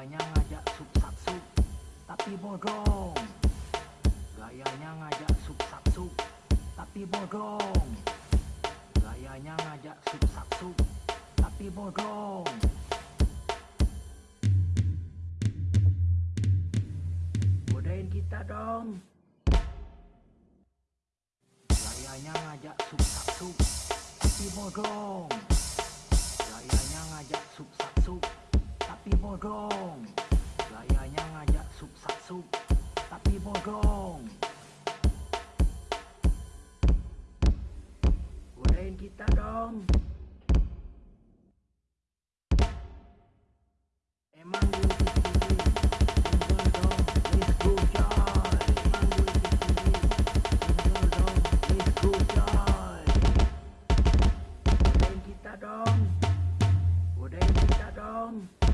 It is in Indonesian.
Gayanya ngajak sub sub tapi bodong. Gayanya ngajak sub sub tapi bodong. Gayanya ngajak sub sub tapi bodong. Godain kita dong. Gayanya ngajak sub sub tapi bodong bodong Gayanya ngajak sup sak sup Tapi bodong Godain kita dong. Emang dulu kita dong kita dong.